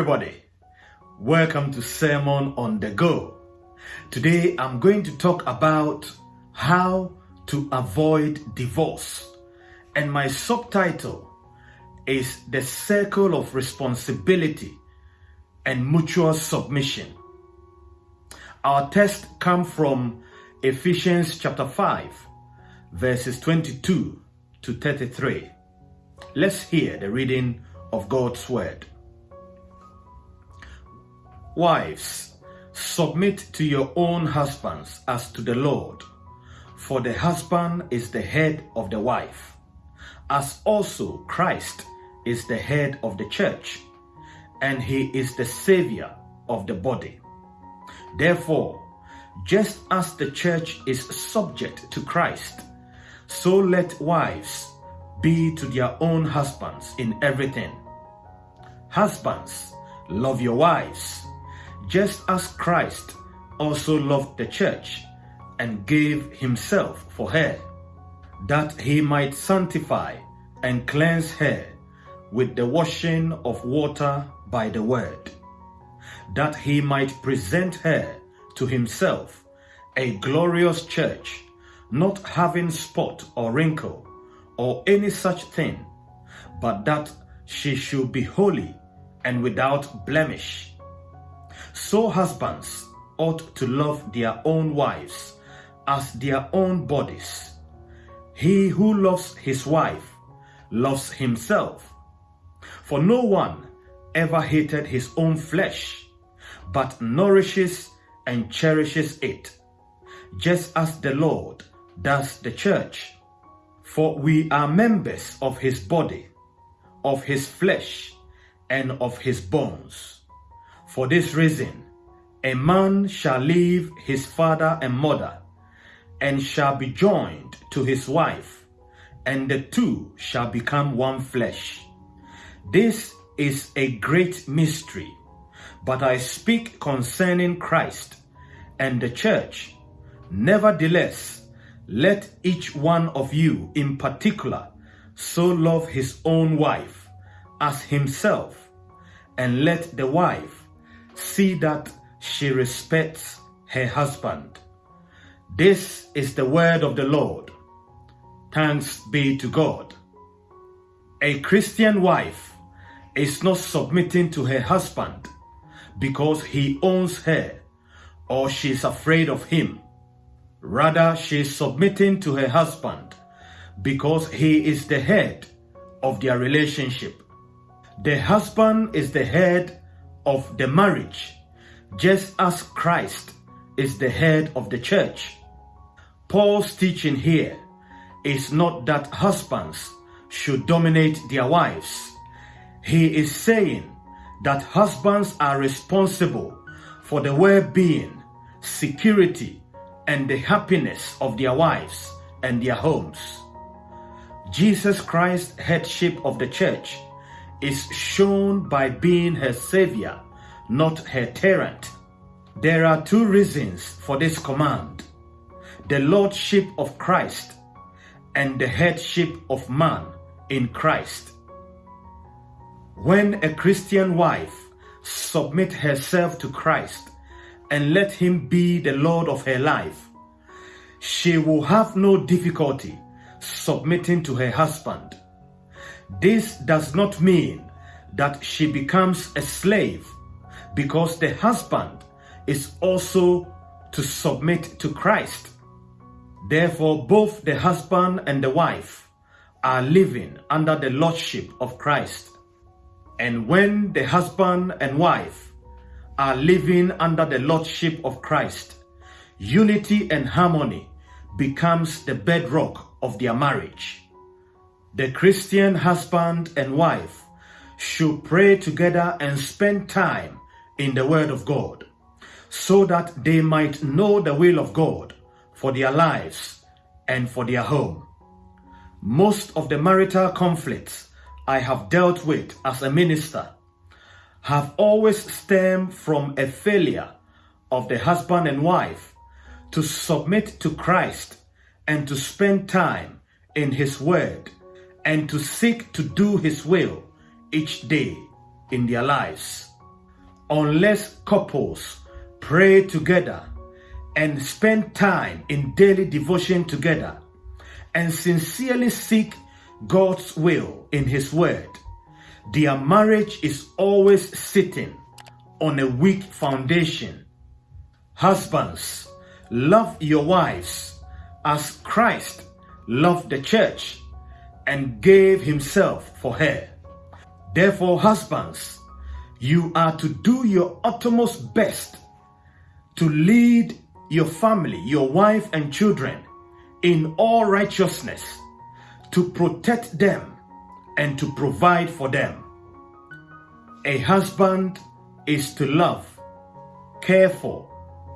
Everybody. Welcome to Sermon on the Go. Today, I'm going to talk about how to avoid divorce. And my subtitle is The Circle of Responsibility and Mutual Submission. Our text comes from Ephesians chapter 5, verses 22 to 33. Let's hear the reading of God's Word. Wives, submit to your own husbands as to the Lord, for the husband is the head of the wife, as also Christ is the head of the church, and he is the Savior of the body. Therefore, just as the church is subject to Christ, so let wives be to their own husbands in everything. Husbands, love your wives just as Christ also loved the church and gave himself for her, that he might sanctify and cleanse her with the washing of water by the word, that he might present her to himself a glorious church, not having spot or wrinkle or any such thing, but that she should be holy and without blemish. So husbands ought to love their own wives as their own bodies. He who loves his wife loves himself. For no one ever hated his own flesh, but nourishes and cherishes it, just as the Lord does the church. For we are members of his body, of his flesh, and of his bones. For this reason, a man shall leave his father and mother, and shall be joined to his wife, and the two shall become one flesh. This is a great mystery, but I speak concerning Christ and the church. Nevertheless, let each one of you in particular so love his own wife as himself, and let the wife see that she respects her husband. This is the word of the Lord. Thanks be to God. A Christian wife is not submitting to her husband because he owns her or she is afraid of him. Rather, she is submitting to her husband because he is the head of their relationship. The husband is the head of the marriage, just as Christ is the head of the church. Paul's teaching here is not that husbands should dominate their wives. He is saying that husbands are responsible for the well-being, security, and the happiness of their wives and their homes. Jesus Christ's headship of the church is shown by being her savior, not her tyrant. There are two reasons for this command. The lordship of Christ and the headship of man in Christ. When a Christian wife submit herself to Christ and let him be the Lord of her life, she will have no difficulty submitting to her husband this does not mean that she becomes a slave because the husband is also to submit to Christ. Therefore, both the husband and the wife are living under the lordship of Christ. And when the husband and wife are living under the lordship of Christ, unity and harmony becomes the bedrock of their marriage. The Christian husband and wife should pray together and spend time in the Word of God so that they might know the will of God for their lives and for their home. Most of the marital conflicts I have dealt with as a minister have always stemmed from a failure of the husband and wife to submit to Christ and to spend time in His Word and to seek to do his will each day. in their lives. Unless couples pray together and spend time in daily devotion together and sincerely seek God's will in His Word, their marriage is always sitting on a weak foundation. Husbands, love your wives as Christ loved the church and gave himself for her. Therefore, husbands, you are to do your uttermost best to lead your family, your wife and children in all righteousness, to protect them and to provide for them. A husband is to love, care for,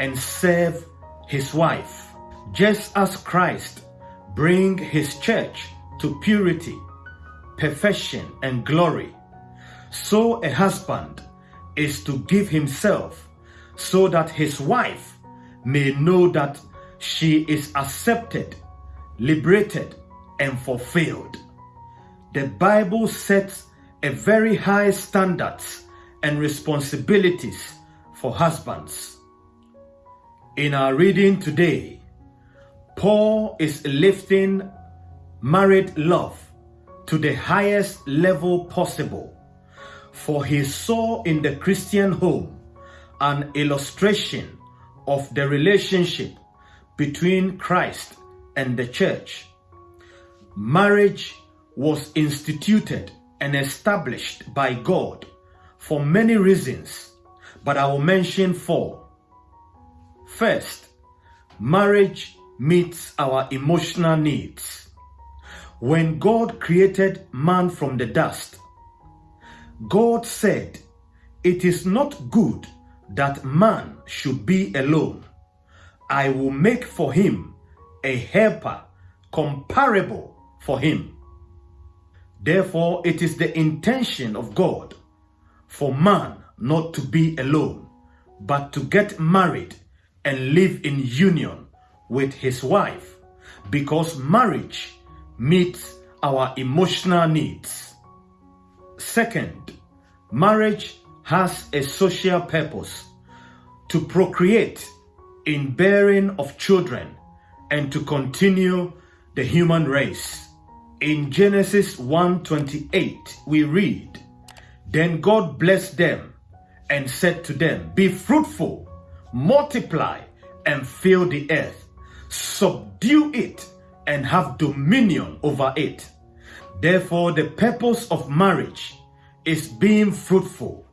and serve his wife, just as Christ bring his church to purity, perfection, and glory. So a husband is to give himself so that his wife may know that she is accepted, liberated, and fulfilled. The Bible sets a very high standards and responsibilities for husbands. In our reading today, Paul is lifting married love to the highest level possible, for he saw in the Christian home an illustration of the relationship between Christ and the church. Marriage was instituted and established by God for many reasons, but I will mention four. First, marriage meets our emotional needs. When God created man from the dust, God said, It is not good that man should be alone. I will make for him a helper comparable for him. Therefore, it is the intention of God for man not to be alone, but to get married and live in union with his wife, because marriage meets our emotional needs. Second, marriage has a social purpose to procreate in bearing of children and to continue the human race. In Genesis 1:28 we read, Then God blessed them and said to them, Be fruitful, multiply, and fill the earth, subdue it, and have dominion over it. Therefore, the purpose of marriage is being fruitful,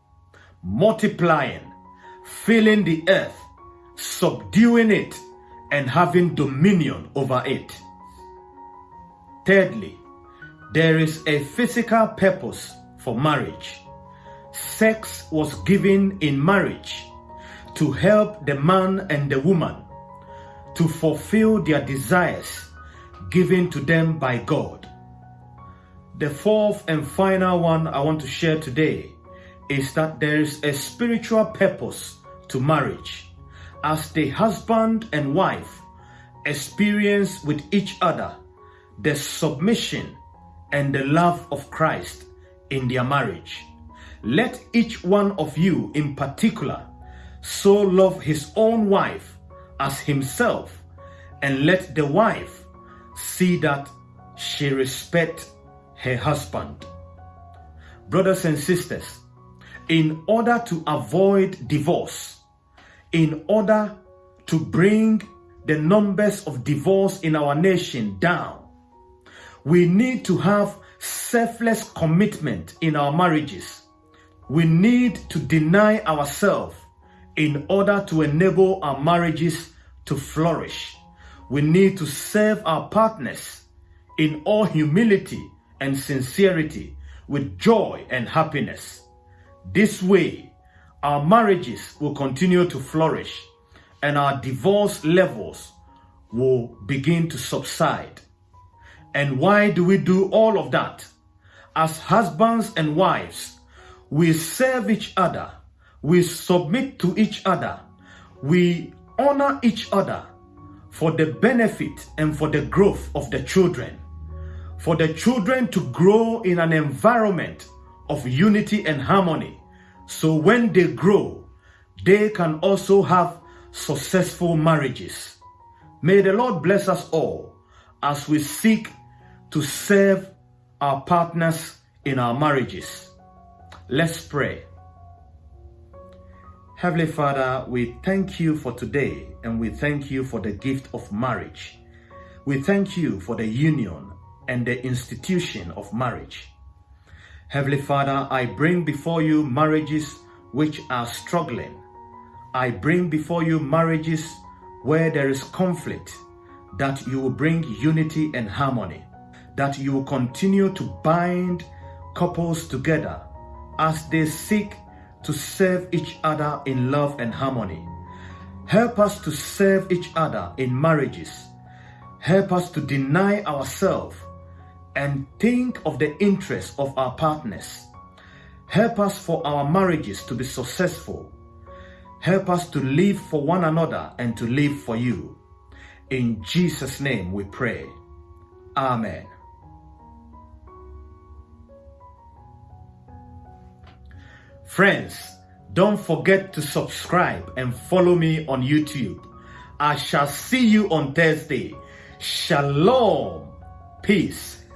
multiplying, filling the earth, subduing it, and having dominion over it. Thirdly, there is a physical purpose for marriage. Sex was given in marriage to help the man and the woman to fulfill their desires given to them by God. The fourth and final one I want to share today is that there is a spiritual purpose to marriage as the husband and wife experience with each other the submission and the love of Christ in their marriage. Let each one of you in particular so love his own wife as himself and let the wife see that she respect her husband. Brothers and sisters, in order to avoid divorce, in order to bring the numbers of divorce in our nation down, we need to have selfless commitment in our marriages. We need to deny ourselves in order to enable our marriages to flourish. We need to serve our partners in all humility and sincerity with joy and happiness. This way, our marriages will continue to flourish and our divorce levels will begin to subside. And why do we do all of that? As husbands and wives, we serve each other, we submit to each other, we honor each other for the benefit and for the growth of the children. For the children to grow in an environment of unity and harmony. So when they grow, they can also have successful marriages. May the Lord bless us all as we seek to serve our partners in our marriages. Let's pray. Heavenly Father, we thank you for today and we thank you for the gift of marriage. We thank you for the union and the institution of marriage. Heavenly Father, I bring before you marriages which are struggling. I bring before you marriages where there is conflict, that you will bring unity and harmony, that you will continue to bind couples together as they seek to serve each other in love and harmony. Help us to serve each other in marriages. Help us to deny ourselves and think of the interests of our partners. Help us for our marriages to be successful. Help us to live for one another and to live for you. In Jesus' name we pray. Amen. Friends, don't forget to subscribe and follow me on YouTube. I shall see you on Thursday. Shalom. Peace.